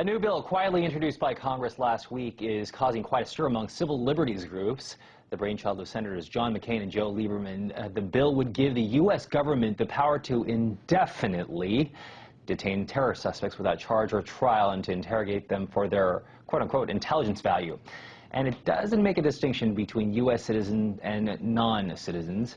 A new bill quietly introduced by Congress last week is causing quite a stir among civil liberties groups. The brainchild of Senators John McCain and Joe Lieberman. Uh, the bill would give the U.S. government the power to indefinitely detain terror suspects without charge or trial and to interrogate them for their quote-unquote intelligence value. And it doesn't make a distinction between U.S. citizens and non-citizens.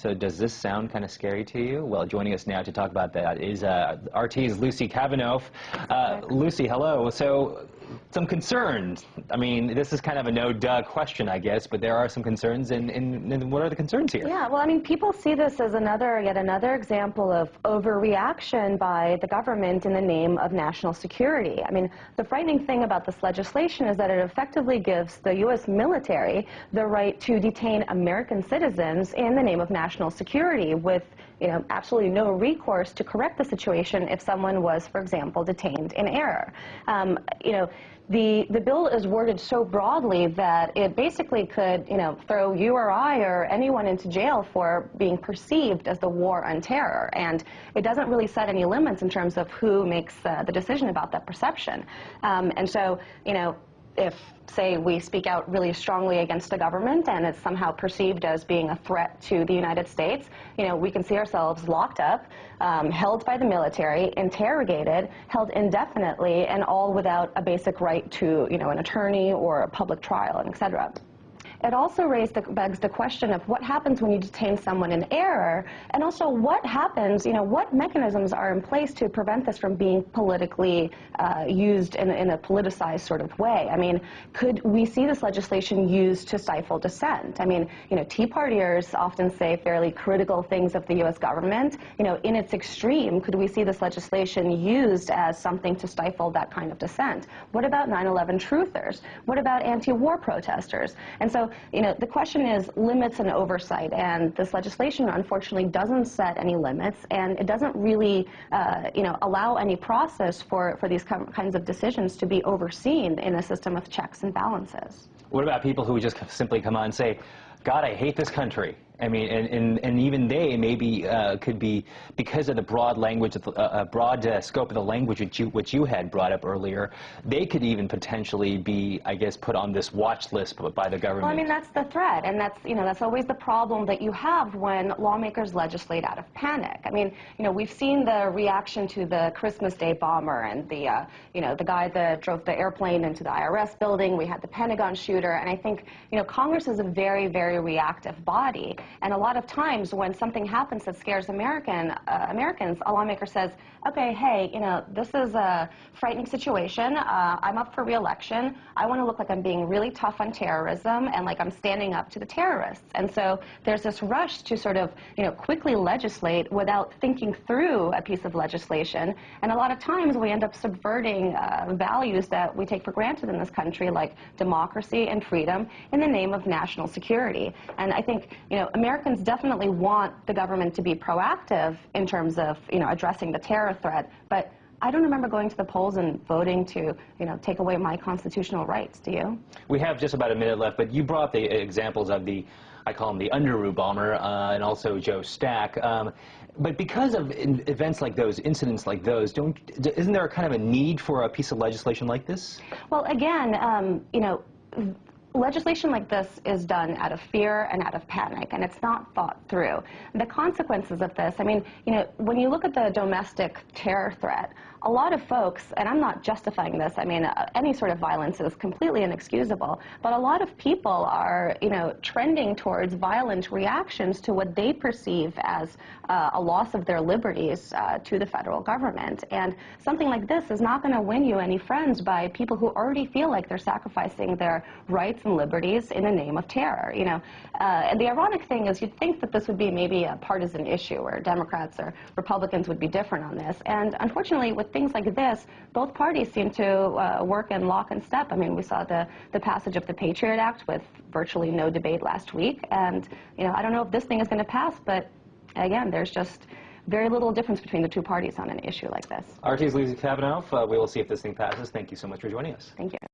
So does this sound kind of scary to you? Well, joining us now to talk about that is uh, RT's Lucy Kafanov. Uh, Lucy, hello. So some concerns. I mean, this is kind of a no-duh question, I guess, but there are some concerns, and, and, and, what are the concerns here? Yeah, well, I mean, people see this as another, yet another example of overreaction by the government in the name of national security. I mean, the frightening thing about this legislation is that it effectively gives the U.S. military the right to detain American citizens in the name of national security with, you know, absolutely no recourse to correct the situation if someone was, for example, detained in error. Um, you know, the, the bill is worded so broadly that it basically could, you know, throw you or I or anyone into jail for being perceived as the war on terror. And it doesn't really set any limits in terms of who makes uh, the decision about that perception. Um, and so, you know, if, say, we speak out really strongly against the government and it's somehow perceived as being a threat to the United States, you know, we can see ourselves locked up, um, held by the military, interrogated, held indefinitely, and all without a basic right to, you know, an attorney or a public trial, and et cetera. It also raised the, begs the question of what happens when you detain someone in error, and also what happens, you know, what mechanisms are in place to prevent this from being politically uh, used in, in, a politicized sort of way. I mean, could we see this legislation used to stifle dissent? I mean, you know, Tea Partiers often say fairly critical things of the U.S. government. You know, in its extreme, could we see this legislation used as something to stifle that kind of dissent? What about 9-11 truthers? What about anti-war protesters? And so you know, the question is limits and oversight, and this legislation, unfortunately, doesn't set any limits, and it doesn't really, uh, you know, allow any process for, for these kinds of decisions to be overseen in a system of checks and balances. What about people who just simply come on and say, God, I hate this country? I mean, and, and, and even they maybe uh, could be, because of the broad language, uh, uh, broad uh, scope of the language which you, which you had brought up earlier, they could even potentially be, I guess, put on this watch list by the government. Well, I mean, that's the threat, and that's, you know, that's always the problem that you have when lawmakers legislate out of panic. I mean, you know, we've seen the reaction to the Christmas Day bomber and the, uh, you know, the guy that drove the airplane into the IRS building. We had the Pentagon shooter, and I think, you know, Congress is a very, very reactive body. And a lot of times when something happens that scares American, uh, Americans, a lawmaker says, okay, hey, you know, this is a frightening situation. Uh, I'm up for reelection. I want to look like I'm being really tough on terrorism and like I'm standing up to the terrorists. And so there's this rush to sort of, you know, quickly legislate without thinking through a piece of legislation. And a lot of times we end up subverting uh, values that we take for granted in this country, like democracy and freedom, in the name of national security. And I think, you know, Americans definitely want the government to be proactive in terms of, you know, addressing the terror threat, but I don't remember going to the polls and voting to, you know, take away my constitutional rights. Do you? We have just about a minute left, but you brought the examples of the, I call him the Underoos bomber, uh, and also Joe Stack. Um, but because of events like those, incidents like those, don't, isn't there a kind of a need for a piece of legislation like this? Well, again, um, you know, legislation like this is done out of fear and out of panic, and it's not thought through. The consequences of this, I mean, you know, when you look at the domestic terror threat, a lot of folks, and I'm not justifying this, I mean, uh, any sort of violence is completely inexcusable, but a lot of people are, you know, trending towards violent reactions to what they perceive as uh, a loss of their liberties uh, to the federal government. And something like this is not going to win you any friends by people who already feel like they're sacrificing their rights and liberties in the name of terror, you know. Uh, and the ironic thing is you'd think that this would be maybe a partisan issue where Democrats or Republicans would be different on this. And unfortunately, with things like this, both parties seem to uh, work in lock and step. I mean, we saw the, the passage of the Patriot Act with virtually no debate last week. And, you know, I don't know if this thing is going to pass, but again, there's just very little difference between the two parties on an issue like this. RT's Lucy Kafanov. Uh, we will see if this thing passes. Thank you so much for joining us. Thank you.